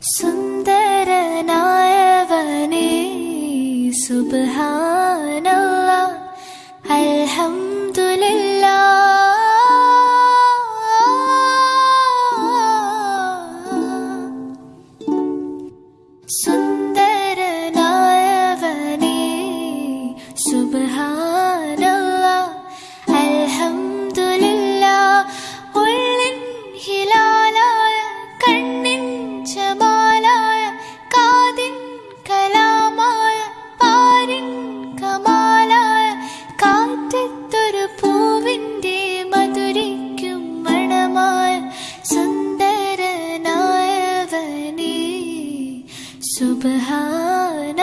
சுந்தர நாயவனே சுபஹானல்லா அல்ஹம்துலில்லா சுந்தர நாயவனே சுபஹான் കാറ്റത്തൊരു പൂവിന്റെ മധുരിക്കും മണമായി സുന്ദരനായവനേ. സുബഹാന